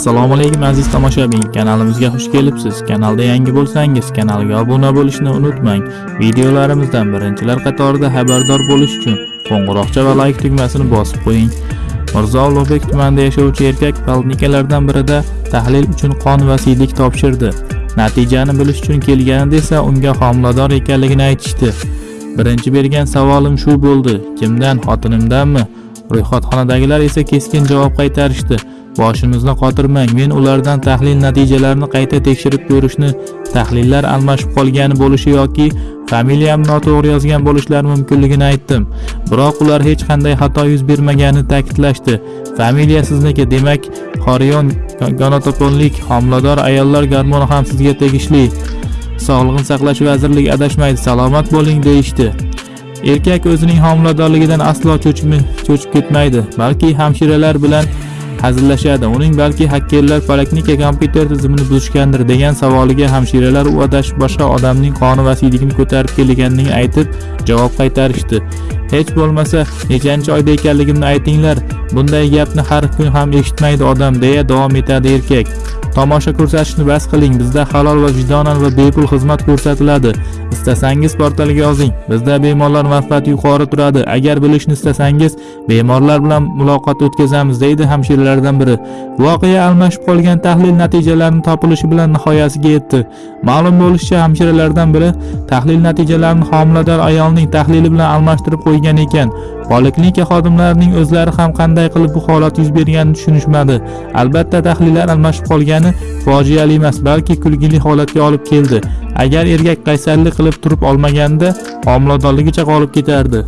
assalomu alaykum aziz tomoshabin. Kanalimizga xush kelibsiz. Kanalda yangi bo'lsangiz kanalga obuna bo'lishni unutmang. Videolarimizdan birinchilar qatorida xabardor bo'lish uchun qo'ng'iroqcha va layk tugmasini bosib qo'ying. Mirzo ulug'bek tumanida yashovchi erkak poliklinikalardan birida tahlil uchun qon va siydik topshirdi. Natijani bilish uchun kelganida esa unga homilador ekanligini aytishdi. Birinchi bergan savolim shu bo'ldi. Kimdan xotinimdanmi? Ro'yxatxonadagilar esa keskin javob qaytarishdi. Boshimizni qotirmang. Men ulardan tahlil natijalarini qayta tekshirib ko'rishni tahlillar almashib qolgani bo'lishi yoki familiyam noto'g'ri yozgan bo'lishlari mumkinligini aytdim. Biroq ular hech qanday xato yuz bermaganini ta'kidlashdi. Familiya sizniki demak xoriyon gonotoponlik homilador ayollar gormoni ham sizga tegishli. Sog'liqni saqlash vazirligi adashmaydi salomat bo'ling deyishdi. Erkak o'zining homiladorligidan aslo cho'chib ketmaydi balki hamshiralar bilan hazillashadi. Uning balki hakkerlar poliklinika kompyuter tizimini buzishgandir degan savoliga hamshiralar u adashib boshqa odamning qoni va siydigini ko'tarib kelganligini aytib javob qaytarishdi. Hech bo'lmasa nechanchi oyda ekanligimni aytinglar. Bunday gapni har kun ham eshitmaydi odam deya davom etadi erkak. Tomosha ko'rsatishni bas qiling. Bizda halol va vijdonan va bepul xizmat ko'rsatiladi. Istasangiz portalga yozing. Bizda bemorlar manfaati yuqori turadi. Agar bilishni istasangiz bemorlar bilan muloqot o'tkazamiz deydi hamshiralardan biri. Voqea almashib qolgan tahlil natijalarini topilishi bilan nihoyasiga yetdi. Ma'lum bo'lishicha hamshiralardan biri tahlil natijalarini homilador ayolning tahlili bilan almashtirib qo'ygan ekan. Poliklinika xodimlarining o'zlari ham qanday qilib bu holat yuz berganini tushunishmadi. Albatta tahlillar almashib qolgani fojiali emas balki kulgili holatga olib keldi. Agar erkak qaysarlik qilib turib olmaganida homiladorligicha qolib ketardi.